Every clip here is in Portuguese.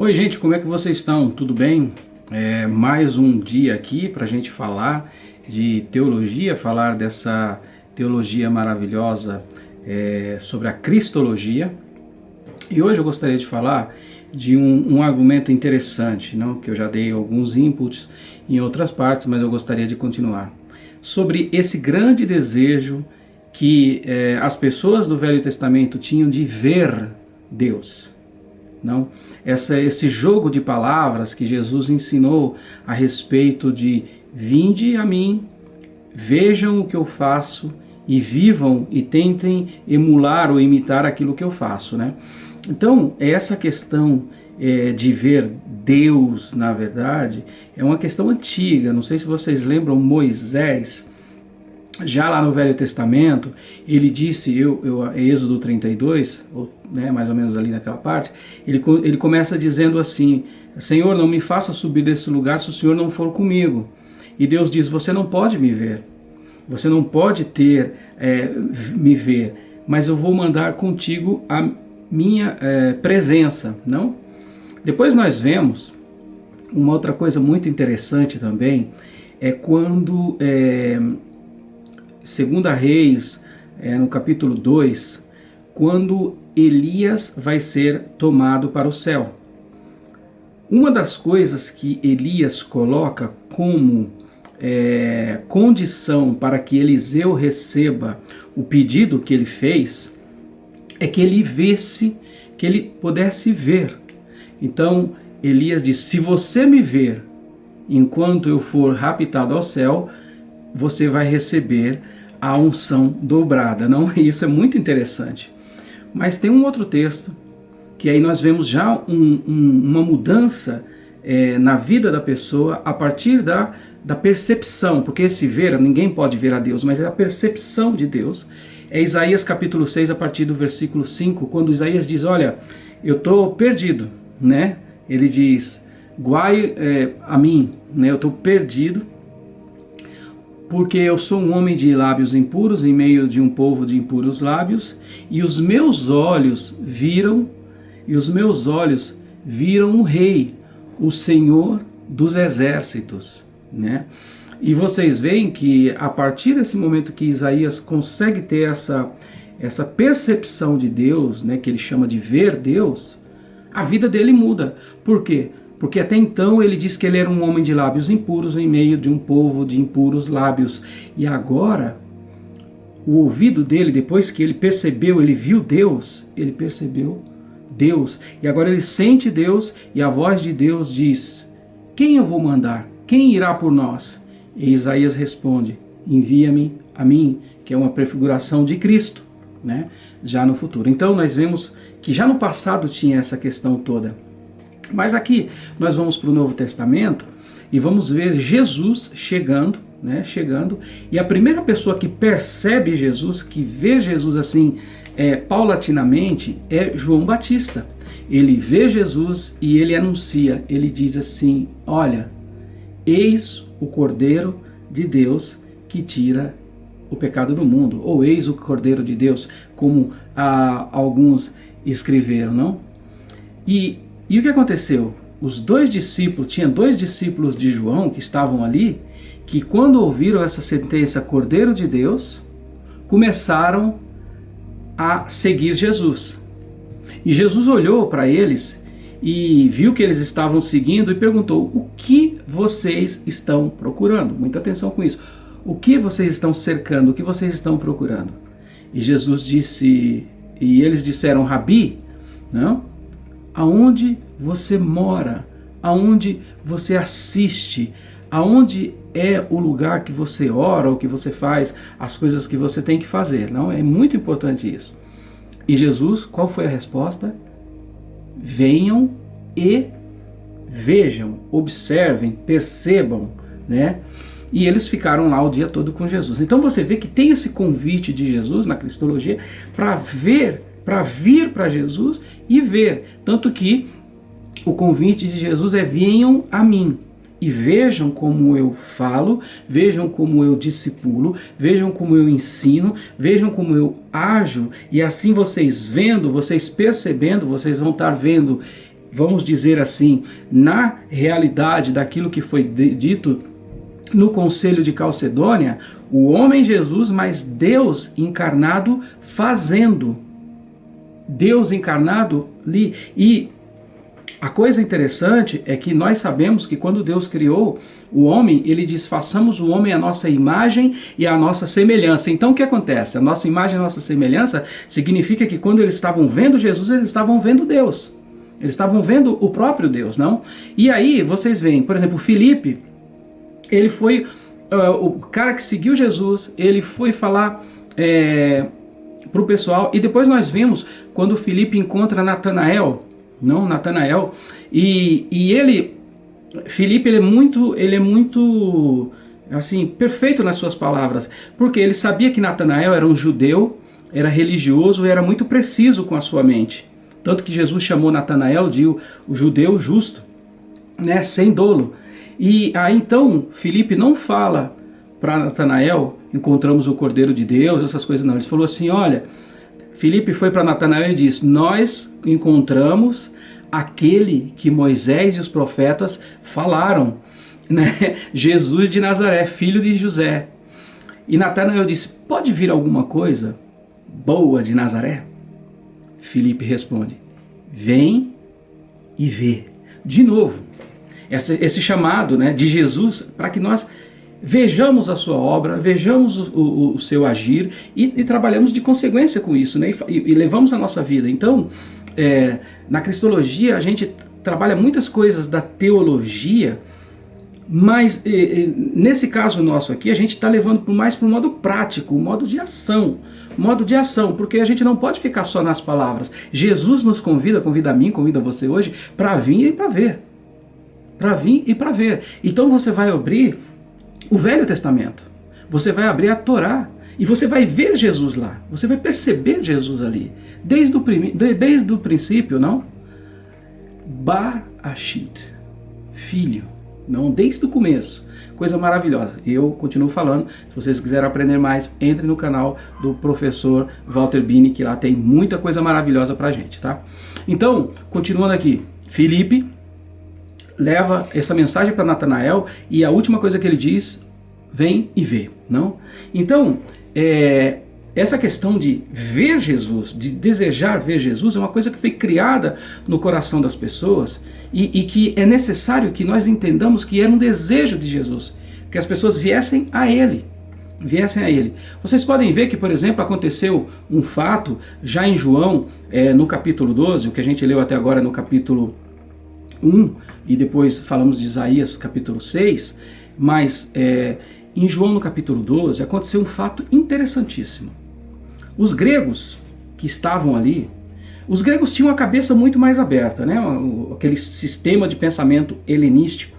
Oi gente, como é que vocês estão? Tudo bem? É mais um dia aqui para a gente falar de teologia, falar dessa teologia maravilhosa é, sobre a Cristologia. E hoje eu gostaria de falar de um, um, argumento interessante, não? que eu já dei alguns inputs em outras partes, mas eu gostaria de continuar. Sobre esse grande desejo que é, as pessoas do Velho Testamento tinham de ver Deus. Não? Essa, esse jogo de palavras que Jesus ensinou a respeito de vinde a mim, vejam o que eu faço e vivam e tentem emular ou imitar aquilo que eu faço. Né? Então, essa questão é, de ver Deus, na verdade, é uma questão antiga. Não sei se vocês lembram Moisés, já lá no Velho Testamento, ele disse, eu, eu, Êxodo 32, ou, né, mais ou menos ali naquela parte, ele, ele começa dizendo assim, Senhor, não me faça subir desse lugar se o Senhor não for comigo. E Deus diz, você não pode me ver, você não pode ter, é, me ver, mas eu vou mandar contigo a minha é, presença, não? Depois nós vemos uma outra coisa muito interessante também, é quando... É, Segunda Reis, é, no capítulo 2, quando Elias vai ser tomado para o céu. Uma das coisas que Elias coloca como é, condição para que Eliseu receba o pedido que ele fez é que ele visse, que ele pudesse ver. Então Elias diz: Se você me ver enquanto eu for raptado ao céu, você vai receber a unção dobrada. Não, isso é muito interessante. Mas tem um outro texto que aí nós vemos já um, um, uma mudança é, na vida da pessoa a partir da, da percepção, porque esse ver, ninguém pode ver a Deus, mas é a percepção de Deus. É Isaías capítulo 6, a partir do versículo 5, quando Isaías diz, olha, eu estou perdido, né? Ele diz, guai é, a mim, né? eu estou perdido, porque eu sou um homem de lábios impuros, em meio de um povo de impuros lábios, e os meus olhos viram, e os meus olhos viram o rei, o Senhor dos exércitos, né? E vocês veem que a partir desse momento que Isaías consegue ter essa, essa percepção de Deus, né, que ele chama de ver Deus, a vida dele muda. Por quê? Porque até então ele diz que ele era um homem de lábios impuros em meio de um povo de impuros lábios. E agora, o ouvido dele, depois que ele percebeu, ele viu Deus, ele percebeu Deus. E agora ele sente Deus e a voz de Deus diz, quem eu vou mandar? Quem irá por nós? E Isaías responde, envia-me a mim, que é uma prefiguração de Cristo, né? já no futuro. Então nós vemos que já no passado tinha essa questão toda. Mas aqui nós vamos para o Novo Testamento e vamos ver Jesus chegando, né, chegando, e a primeira pessoa que percebe Jesus, que vê Jesus assim é, paulatinamente, é João Batista. Ele vê Jesus e ele anuncia, ele diz assim, olha, eis o Cordeiro de Deus que tira o pecado do mundo, ou eis o Cordeiro de Deus, como ah, alguns escreveram, não? E e o que aconteceu? Os dois discípulos, tinha dois discípulos de João que estavam ali, que quando ouviram essa sentença Cordeiro de Deus, começaram a seguir Jesus. E Jesus olhou para eles e viu que eles estavam seguindo e perguntou, o que vocês estão procurando? Muita atenção com isso. O que vocês estão cercando? O que vocês estão procurando? E Jesus disse, e eles disseram, Rabi, não? Aonde você mora, aonde você assiste, aonde é o lugar que você ora, ou que você faz, as coisas que você tem que fazer. Não é muito importante isso. E Jesus, qual foi a resposta? Venham e vejam, observem, percebam, né? E eles ficaram lá o dia todo com Jesus. Então você vê que tem esse convite de Jesus na Cristologia para ver, para vir para Jesus e ver. Tanto que o convite de Jesus é venham a mim e vejam como eu falo, vejam como eu discipulo, vejam como eu ensino, vejam como eu ajo, e assim vocês vendo, vocês percebendo, vocês vão estar vendo vamos dizer assim, na realidade daquilo que foi dito no Conselho de Calcedônia, o homem Jesus, mas Deus encarnado fazendo. Deus encarnado ali. E a coisa interessante é que nós sabemos que quando Deus criou o homem, ele diz: façamos o homem a nossa imagem e a nossa semelhança. Então o que acontece? A nossa imagem e a nossa semelhança significa que quando eles estavam vendo Jesus, eles estavam vendo Deus. Eles estavam vendo o próprio Deus, não? E aí vocês veem, por exemplo, Filipe, ele foi uh, o cara que seguiu Jesus, ele foi falar é, para o pessoal, e depois nós vimos quando Filipe encontra Natanael, não Natanael, e, e ele, Filipe, ele é muito, ele é muito, assim, perfeito nas suas palavras, porque ele sabia que Natanael era um judeu, era religioso e era muito preciso com a sua mente. Tanto que Jesus chamou Natanael de o, o judeu justo, né, sem dolo. E aí então Filipe não fala para Natanael, encontramos o Cordeiro de Deus, essas coisas não. Ele falou assim, olha, Filipe foi para Natanael e disse: Nós encontramos aquele que Moisés e os profetas falaram, né? Jesus de Nazaré, filho de José. E Natanael disse: Pode vir alguma coisa boa de Nazaré? Filipe responde: Vem e vê. De novo, esse chamado né, de Jesus para que nós vejamos a sua obra, vejamos o, o, o seu agir e, e, trabalhamos de consequência com isso, né? E, e levamos a nossa vida. Então, é, na cristologia a gente trabalha muitas coisas da teologia, mas nesse caso nosso aqui a gente está levando mais para o modo prático, o modo de ação, modo de ação, porque a gente não pode ficar só nas palavras. Jesus nos convida, convida a mim, convida você hoje, para vir e para ver. Para vir e para ver. Então você vai abrir o Velho Testamento. Você vai abrir a Torá e você vai ver Jesus lá. Você vai perceber Jesus ali. Desde o, desde o princípio, não? Ba-Ashit, filho. Não, desde o começo. Coisa maravilhosa. Eu continuo falando. Se vocês quiserem aprender mais, entre no canal do professor Walter Bini, que lá tem muita coisa maravilhosa pra gente, tá? Então, continuando aqui. Felipe leva essa mensagem para Natanael e a última coisa que ele diz, vem e vê, não? Então, é, essa questão de ver Jesus, de desejar ver Jesus, é uma coisa que foi criada no coração das pessoas e, e que é necessário que nós entendamos que era um desejo de Jesus, que as pessoas viessem a Ele, viessem a Ele. Vocês podem ver que, por exemplo, aconteceu um fato já em João, é, no capítulo 12, o que a gente leu até agora no capítulo 1, e depois falamos de Isaías capítulo 6, mas é, em João no capítulo 12 aconteceu um fato interessantíssimo. Os gregos que estavam ali, os gregos tinham a cabeça muito mais aberta, né? aquele sistema de pensamento helenístico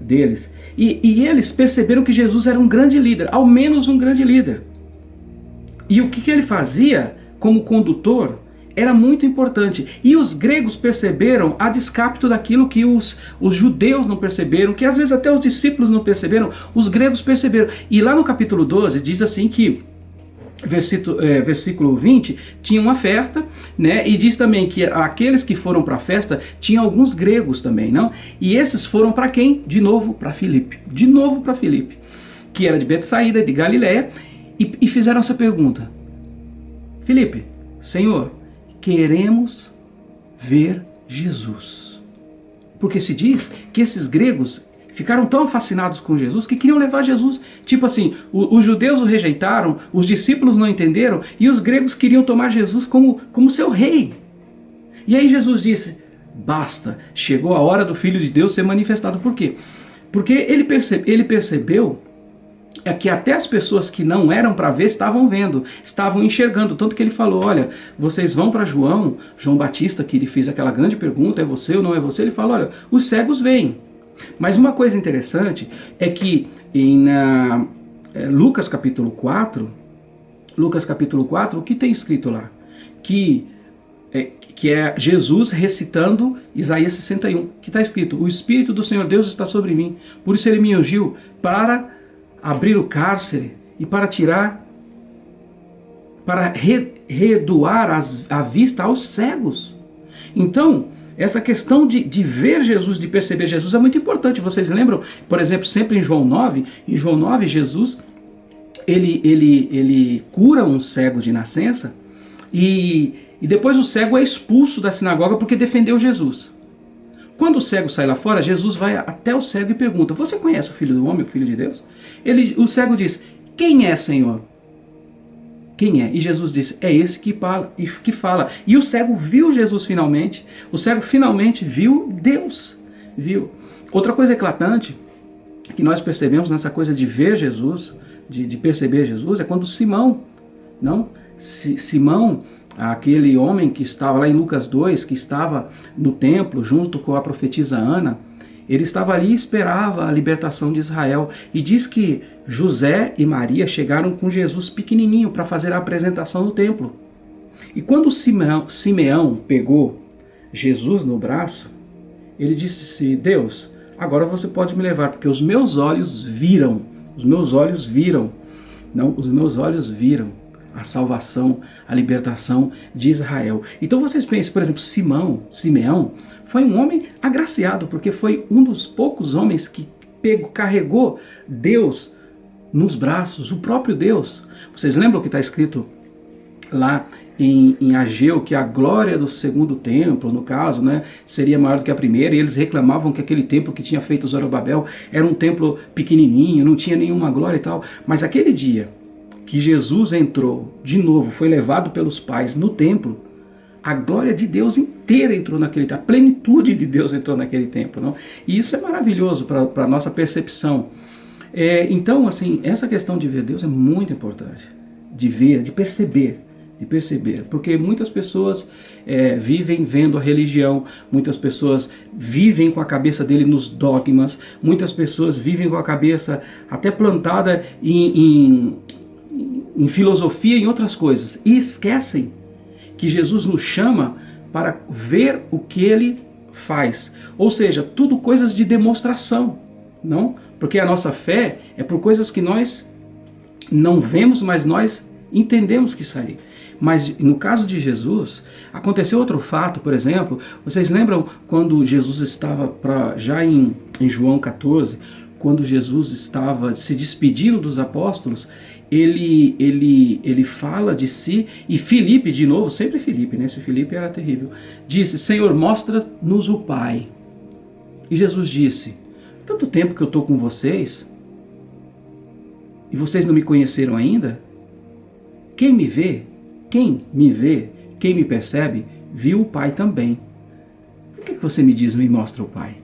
deles. E, e eles perceberam que Jesus era um grande líder, ao menos um grande líder. E o que, que ele fazia como condutor era muito importante. E os gregos perceberam, a descapito daquilo que os, os judeus não perceberam, que às vezes até os discípulos não perceberam, os gregos perceberam. E lá no capítulo 12 diz assim que Versículo, é, versículo 20, tinha uma festa, né? E diz também que aqueles que foram para a festa tinham alguns gregos também, não? E esses foram para quem? De novo para Filipe. De novo para Filipe, que era de Betsaída, de Galiléia, e, e fizeram essa pergunta: Filipe, Senhor, queremos ver Jesus. Porque se diz que esses gregos ficaram tão fascinados com Jesus que queriam levar Jesus. Tipo assim, os judeus o rejeitaram, os discípulos não entenderam e os gregos queriam tomar Jesus como, como seu rei. E aí Jesus disse, basta, chegou a hora do Filho de Deus ser manifestado. Por quê? Porque ele, percebe, ele percebeu é que até as pessoas que não eram para ver estavam vendo, estavam enxergando. Tanto que ele falou: Olha, vocês vão para João, João Batista, que ele fez aquela grande pergunta: é você ou não é você? Ele falou: Olha, os cegos veem. Mas uma coisa interessante é que em uh, Lucas capítulo 4, Lucas capítulo 4, o que tem escrito lá? Que é, que é Jesus recitando Isaías 61, que está escrito: O Espírito do Senhor Deus está sobre mim, por isso ele me ungiu para abrir o cárcere e para tirar, para re, redoar as, a vista aos cegos. Então, essa questão de, de ver Jesus, de perceber Jesus é muito importante. Vocês lembram, por exemplo, sempre em João 9, em João 9, Jesus ele, ele, ele cura um cego de nascença e, e depois o cego é expulso da sinagoga porque defendeu Jesus. Quando o cego sai lá fora, Jesus vai até o cego e pergunta: Você conhece o Filho do Homem, o Filho de Deus? Ele, o cego diz: Quem é, Senhor? Quem é? E Jesus disse: É esse que fala, que fala. E o cego viu Jesus finalmente. O cego finalmente viu Deus. Viu? Outra coisa eclatante que nós percebemos nessa coisa de ver Jesus, de, de perceber Jesus, é quando Simão, não? Simão aquele homem que estava lá em Lucas 2, que estava no templo junto com a profetisa Ana, ele estava ali e esperava a libertação de Israel. E diz que José e Maria chegaram com Jesus pequenininho para fazer a apresentação no templo. E quando Simeão, Simeão pegou Jesus no braço, ele disse: Deus, agora você pode me levar, porque os meus olhos viram, os meus olhos viram, não, os meus olhos viram a salvação, a libertação de Israel. Então vocês pensem, por exemplo, Simão, Simeão, foi um homem agraciado, porque foi um dos poucos homens que pegou, carregou Deus nos braços, o próprio Deus. Vocês lembram que está escrito lá em, em, Ageu que a glória do segundo templo, no caso, né, seria maior do que a primeira, e eles reclamavam que aquele templo que tinha feito Zorobabel era um templo pequenininho, não tinha nenhuma glória e tal. Mas aquele dia que Jesus entrou de novo, foi levado pelos pais no templo, a glória de Deus inteira entrou naquele templo, a plenitude de Deus entrou naquele templo. Não? E isso é maravilhoso para a nossa percepção. É, então, assim, essa questão de ver Deus é muito importante. De ver, de perceber, de perceber. Porque muitas pessoas é, vivem vendo a religião, muitas pessoas vivem com a cabeça dele nos dogmas, muitas pessoas vivem com a cabeça até plantada em, em em filosofia e em outras coisas e esquecem que Jesus nos chama para ver o que ele faz. Ou seja, tudo coisas de demonstração, não? Porque a nossa fé é por coisas que nós não vemos, mas nós entendemos que sair. Mas no caso de Jesus, aconteceu outro fato, por exemplo, vocês lembram quando Jesus estava pra, já em, em João 14, quando Jesus estava se despedindo dos apóstolos, ele, ele, ele fala de si, e Felipe, de novo, sempre Felipe, né? Esse Felipe era terrível, disse, Senhor, mostra-nos o Pai. E Jesus disse, tanto tempo que eu estou com vocês, e vocês não me conheceram ainda? Quem me vê, quem me vê, quem me percebe, viu o Pai também. Por que você me diz, me mostra o Pai?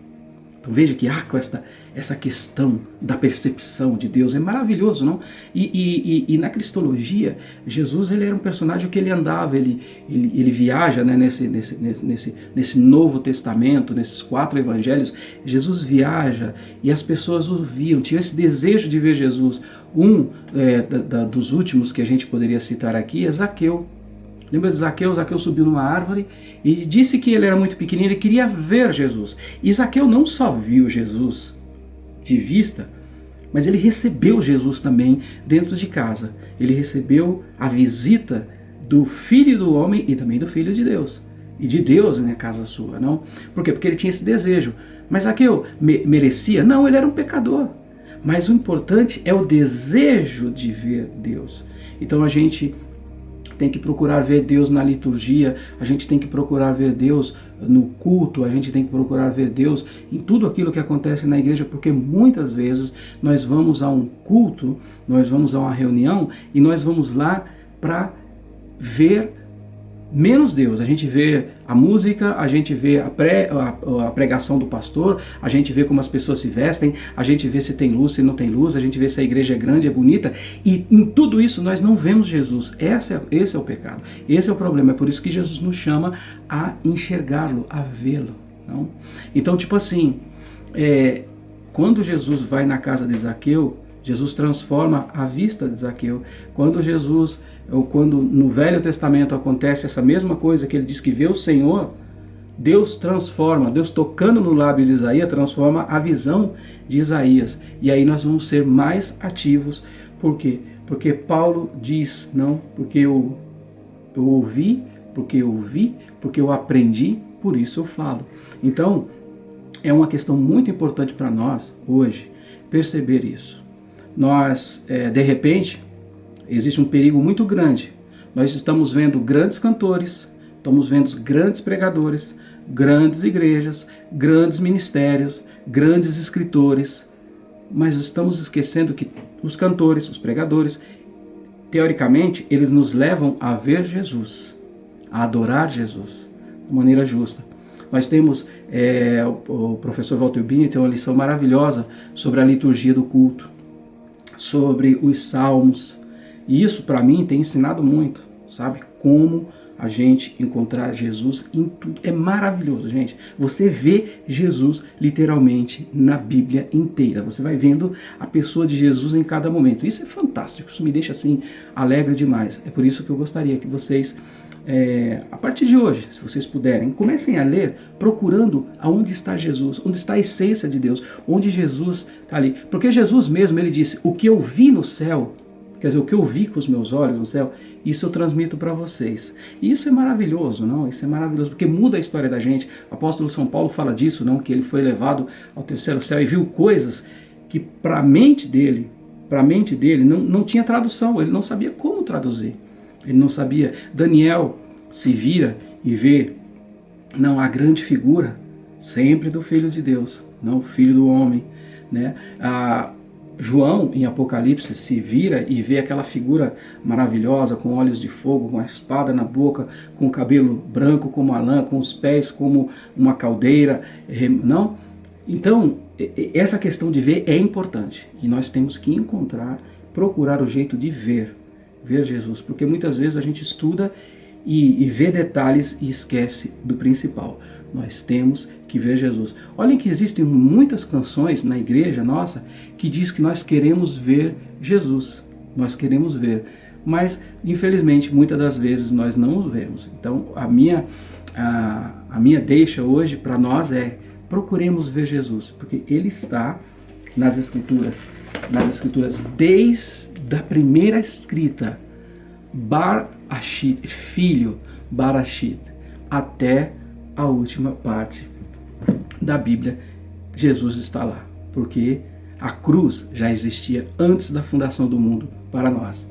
Então veja que há com esta, essa questão da percepção de Deus é maravilhoso, não? E, e, e, e, na cristologia, Jesus ele era um personagem que ele andava, ele, ele, ele viaja né, nesse, nesse, nesse, nesse Novo Testamento, nesses quatro evangelhos, Jesus viaja e as pessoas o viam, tinham esse desejo de ver Jesus. Um é, da, da, dos últimos que a gente poderia citar aqui é Zaqueu. Lembra de Zaqueu? Zaqueu subiu numa árvore e disse que ele era muito pequenino, ele queria ver Jesus. E Zaqueu não só viu Jesus de vista, mas ele recebeu Jesus também dentro de casa. Ele recebeu a visita do Filho do Homem e também do Filho de Deus. E de Deus na casa sua, não? Por quê? Porque ele tinha esse desejo. Mas Zaqueu me merecia? Não, ele era um pecador. Mas o importante é o desejo de ver Deus. Então a gente tem que procurar ver Deus na liturgia, a gente tem que procurar ver Deus no culto, a gente tem que procurar ver Deus em tudo aquilo que acontece na igreja, porque muitas vezes nós vamos a um culto, nós vamos a uma reunião e nós vamos lá para ver menos Deus. A gente vê a música, a gente vê a, pré, a, a, pregação do pastor, a gente vê como as pessoas se vestem, a gente vê se tem luz, se não tem luz, a gente vê se a igreja é grande, é bonita. E em tudo isso nós não vemos Jesus. Esse é, esse é o pecado. Esse é o problema. É por isso que Jesus nos chama a enxergá-lo, a vê-lo. Então, tipo assim, é, quando Jesus vai na casa de Zaqueu, Jesus transforma a vista de Zaqueu. Quando Jesus ou quando no Velho Testamento acontece essa mesma coisa, que ele diz que vê o Senhor, Deus transforma, Deus tocando no lábio de Isaías, transforma a visão de Isaías. E aí nós vamos ser mais ativos. Por quê? Porque Paulo diz, não, porque eu, eu ouvi, porque eu vi, porque eu aprendi, por isso eu falo. Então, é uma questão muito importante para nós hoje perceber isso. Nós, é, de repente, existe um perigo muito grande. Nós estamos vendo grandes cantores, estamos vendo grandes pregadores, grandes igrejas, grandes ministérios, grandes escritores, mas estamos esquecendo que os cantores, os pregadores, teoricamente, eles nos levam a ver Jesus, a adorar Jesus, de maneira justa. Nós temos, é, o, professor Walter Bini tem uma lição maravilhosa sobre a liturgia do culto, sobre os salmos, e isso para mim tem ensinado muito, sabe? Como a gente encontrar Jesus em tudo. É maravilhoso, gente. Você vê Jesus literalmente na Bíblia inteira. Você vai vendo a pessoa de Jesus em cada momento. Isso é fantástico, isso me deixa assim alegre demais. É por isso que eu gostaria que vocês, é, a partir de hoje, se vocês puderem, comecem a ler procurando aonde está Jesus, onde está a essência de Deus, onde Jesus está ali. Porque Jesus mesmo, ele disse, o que eu vi no céu, quer dizer, o que eu vi com os meus olhos no céu, isso eu transmito para vocês. E isso é maravilhoso, não? Isso é maravilhoso, porque muda a história da gente. O apóstolo São Paulo fala disso, não? Que ele foi levado ao terceiro céu e viu coisas que para a mente dele, para a mente dele, não, não tinha tradução, ele não sabia como traduzir. Ele não sabia. Daniel se vira e vê, não, a grande figura sempre do Filho de Deus, não o Filho do Homem, né? A, João, em Apocalipse, se vira e vê aquela figura maravilhosa, com olhos de fogo, com a espada na boca, com o cabelo branco como a lã, com os pés como uma caldeira, não? Então, essa questão de ver é importante e nós temos que encontrar, procurar o jeito de ver, ver Jesus, porque muitas vezes a gente estuda e, e vê detalhes e esquece do principal. Nós temos que ver Jesus. Olhem que existem muitas canções na igreja nossa que diz que nós queremos ver Jesus. Nós queremos ver. Mas, infelizmente, muitas das vezes nós não o vemos. Então, a minha, a, a minha deixa hoje para nós é procuremos ver Jesus, porque Ele está nas Escrituras, nas Escrituras desde a primeira escrita, Bar Ashit, filho, Barashit, até a última parte da Bíblia, Jesus está lá, porque a cruz já existia antes da fundação do mundo para nós.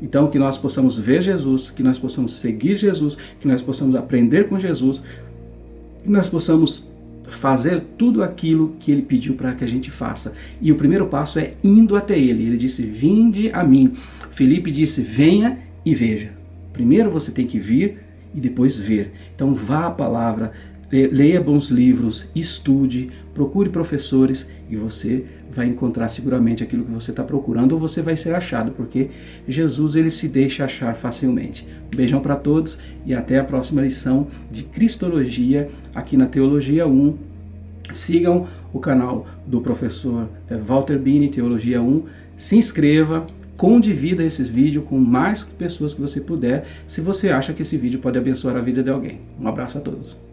Então que nós possamos ver Jesus, que nós possamos seguir Jesus, que nós possamos aprender com Jesus, que nós possamos fazer tudo aquilo que ele pediu para que a gente faça. E o primeiro passo é indo até ele. Ele disse, vinde a mim. Felipe disse, venha e veja. Primeiro você tem que vir e depois ver. Então vá à palavra, leia bons livros, estude, procure professores e você vai encontrar seguramente aquilo que você está procurando ou você vai ser achado, porque Jesus ele se deixa achar facilmente. Um beijão para todos e até a próxima lição de Cristologia aqui na Teologia 1. Sigam o canal do professor eh, Walter Bini, Teologia 1. Se inscreva, condivida esses vídeos com mais pessoas que você puder, se você acha que esse vídeo pode abençoar a vida de alguém. Um abraço a todos.